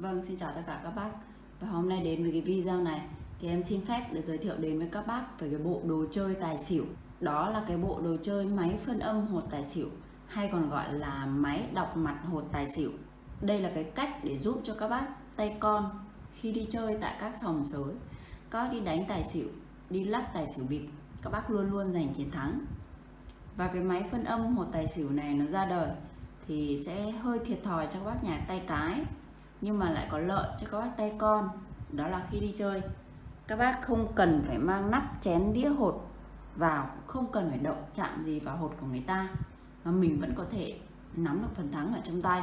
Vâng, xin chào tất cả các bác. Và hôm nay đến với cái video này Thì em xin phép để giới thiệu đến với các bác Về cái bộ đồ chơi tài xỉu. Đó là cái bộ đồ chơi máy phân âm hột tài xỉu Hay còn gọi là máy đọc mặt hột tài xỉu. Đây là cái cách để giúp cho các bác tay con Khi đi chơi tại các sòng sới Các đi đánh tài xỉu Đi lắc tài xỉu bịp Các bác luôn luôn giành chiến thắng. Và cái máy phân âm hột tài xỉu này nó ra đời thì sẽ hơi thiệt thòi cho các bác nhà tay cái nhưng mà lại có lợi cho các bác tay con, đó là khi đi chơi. Các bác không cần phải mang nắp chén đĩa hột vào, không cần phải động chạm gì vào hột của người ta, mà mình vẫn có thể nắm được phần thắng ở trong tay.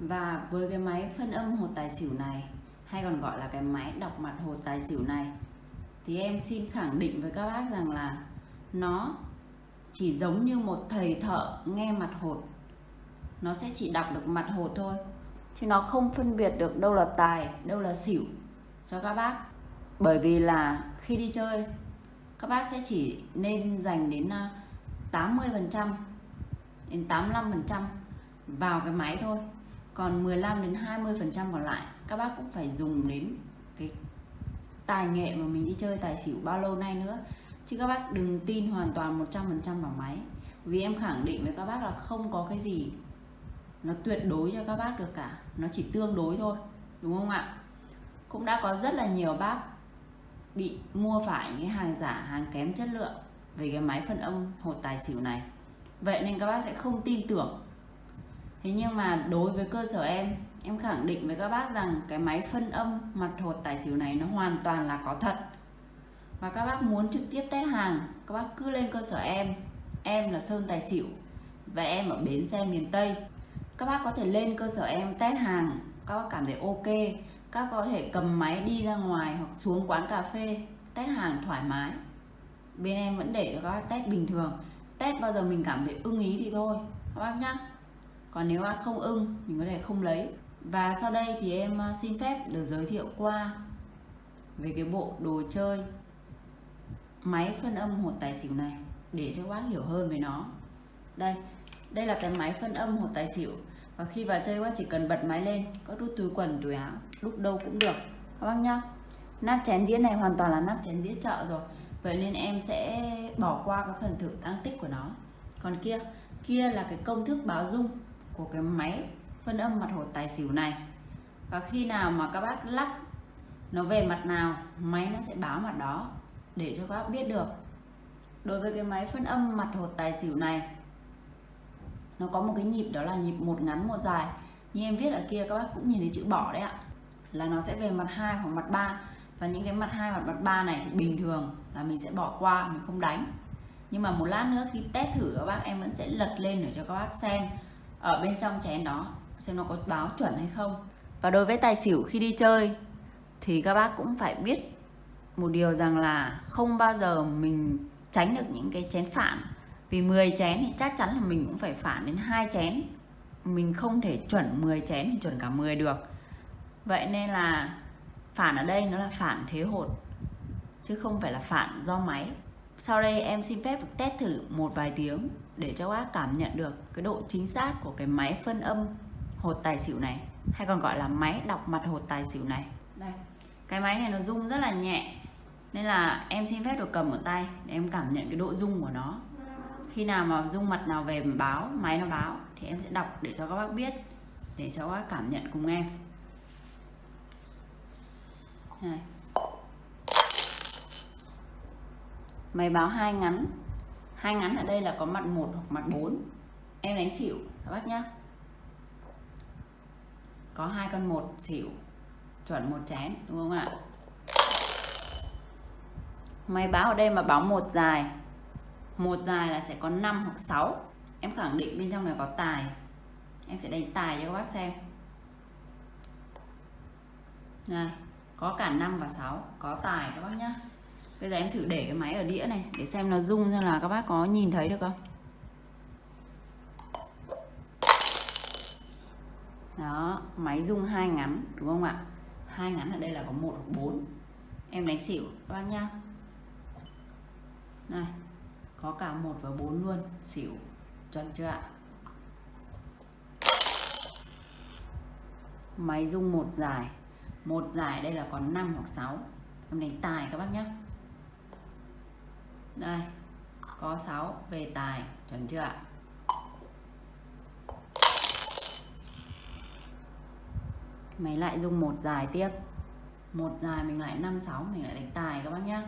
Và với cái máy phân âm hột tài xỉu này, hay còn gọi là cái máy đọc mặt hột tài xỉu này, thì em xin khẳng định với các bác rằng là nó chỉ giống như một thầy thợ nghe mặt hột. Nó sẽ chỉ đọc được mặt hột thôi chứ nó không phân biệt được đâu là tài, đâu là xỉu cho các bác. Bởi vì là khi đi chơi, các bác sẽ chỉ nên dành đến à, 80 phần trăm đến 85 phần trăm vào cái máy thôi. Còn 15 đến 20 phần trăm còn lại, các bác cũng phải dùng đến cái tài nghệ mà mình đi chơi, tài xỉu bao lâu nay nữa. Chứ các bác đừng tin hoàn toàn 100 phần trăm vào máy. Vì em khẳng định với các bác là không có cái gì nó tuyệt đối cho các bác được cả. Nó chỉ tương đối thôi, đúng không ạ? Cũng đã có rất là nhiều bác bị mua phải những hàng giả, hàng kém chất lượng về cái máy phân âm hột tài xỉu này. Vậy nên các bác sẽ không tin tưởng. Thế nhưng mà đối với cơ sở em em khẳng định với các bác rằng cái máy phân âm mặt hột tài xỉu này nó hoàn toàn là có thật. Và các bác muốn trực tiếp test hàng, các bác cứ lên cơ sở em. Em là sơn tài xỉu và em ở bến xe miền tây các bác có thể lên cơ sở em, test hàng. Các bác cảm thấy ok. Các có thể cầm máy đi ra ngoài hoặc xuống quán cà phê, test hàng thoải mái. Bên em vẫn để cho các bác test bình thường. Test bao giờ mình cảm thấy ưng ý thì thôi. Các bác nhá. Còn nếu bác không ưng, mình có thể không lấy. Và sau đây thì em à, xin phép được giới thiệu qua về cái bộ đồ chơi máy phân âm hột tài xỉu này để cho các bác hiểu hơn về nó. Đây đây là cái máy phân âm hột tài xỉu. Và khi vào chơi quá chỉ cần bật máy lên, có đút túi quần, túi áo lúc đâu cũng được. Các bác nhá. Nắp chén đĩa này hoàn toàn là nắp chén đĩa chợ rồi. Vậy nên em sẽ bỏ qua cái phần thử tăng tích của nó. Còn kia kia là cái công thức báo dung của cái máy phân âm mặt hột tài xỉu này. Và khi nào mà các bác lắc nó về mặt nào, máy nó sẽ báo mặt đó để cho các bác biết được. Đối với cái máy phân âm mặt hột tài xỉu này nó có một cái nhịp, đó là nhịp một ngắn, một dài. Như em viết ở kia, các bác cũng nhìn thấy chữ bỏ đấy ạ. Là nó sẽ về mặt hai hoặc mặt ba. Và những cái mặt hai hoặc mặt ba này thì bình thường là mình sẽ bỏ qua, mình không đánh. Nhưng mà một lát nữa khi test thử, các bác, em vẫn sẽ lật lên để cho các bác xem ở bên trong chén đó, xem nó có báo chuẩn hay không. Và đối với tài xỉu khi đi chơi, thì các bác cũng phải biết một điều rằng là không bao giờ mình tránh được những cái chén phản vì 10 chén thì chắc chắn là mình cũng phải phản đến hai chén. Mình không thể chuẩn 10 chén thì chuẩn cả 10 được. Vậy nên là phản ở đây nó là phản thế hột chứ không phải là phản do máy. Sau đây em xin phép được test thử một vài tiếng để cho bác cảm nhận được cái độ chính xác của cái máy phân âm hột tài xỉu này hay còn gọi là máy đọc mặt hột tài xỉu này. Đây. Cái máy này nó rung rất là nhẹ nên là em xin phép được cầm ở tay để em cảm nhận cái độ rung của nó khi nào mà dung mặt nào về mà báo, máy nó báo, thì em sẽ đọc để cho các bác biết, để cho các bác cảm nhận cùng em. Này. máy báo hai ngắn. Hai ngắn ở đây là có mặt một hoặc mặt 4 em đánh xỉu, các bác nhá. Có hai con một, xỉu. Chuẩn một chén, đúng không ạ? Máy báo ở đây mà báo một dài một dài là sẽ có 5 hoặc 6 em khẳng định bên trong này có tài. Em sẽ đánh tài cho các bác xem. Này, có cả 5 và 6 có tài các bác nhá. Bây giờ em thử để cái máy ở đĩa này, để xem nó rung ra là các bác có nhìn thấy được không? Đó, máy rung hai ngắn, đúng không ạ? Hai ngắn ở đây là có một hoặc bốn. Em đánh xỉu, các bác nhá. Này có cả một và bốn luôn. Xỉu. Chuẩn chưa ạ? Máy rung một giải. Một giải đây là còn 5 hoặc 6 em đánh tài các bác nhé đây. Có 6 về tài. Chuẩn chưa ạ? Máy lại dùng một dài tiếp. Một dài mình lại 5 6 mình lại đánh tài các bác nhá.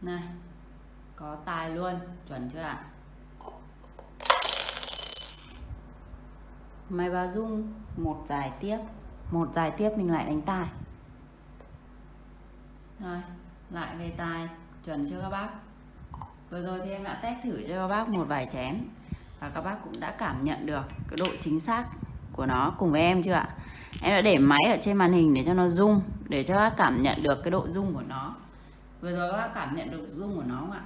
Này có tài luôn. Chuẩn chưa ạ? Máy báo dung một dài tiếp. Một dài tiếp mình lại đánh tài rồi, lại về tài chuẩn chưa các bác? Vừa rồi thì em đã test thử cho các bác một vài chén. Và các bác cũng đã cảm nhận được cái độ chính xác của nó cùng với em chưa ạ? Em đã để máy ở trên màn hình để cho nó rung để cho các bác cảm nhận được cái độ rung của nó. Vừa rồi các bác cảm nhận được rung của nó không ạ?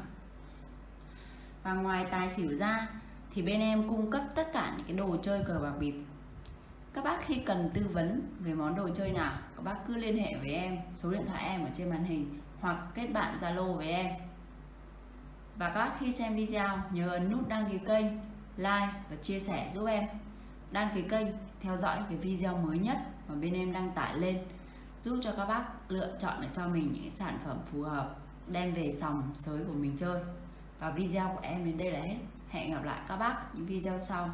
Và ngoài tài xỉu ra, thì bên em cung cấp tất cả những cái đồ chơi cờ bạc bịp. Các bác khi cần tư vấn về món đồ chơi nào, các bác cứ liên hệ với em, số điện thoại em ở trên màn hình, hoặc kết bạn zalo với em. Và các bác khi xem video, nhớ ấn nút đăng ký kênh, like và chia sẻ giúp em. Đăng ký kênh, theo dõi cái video mới nhất mà bên em đăng tải lên, giúp cho các bác lựa chọn để cho mình những sản phẩm phù hợp, đem về sòng sới của mình chơi và video của em đến đây là hết. Hẹn gặp lại các bác những video sau.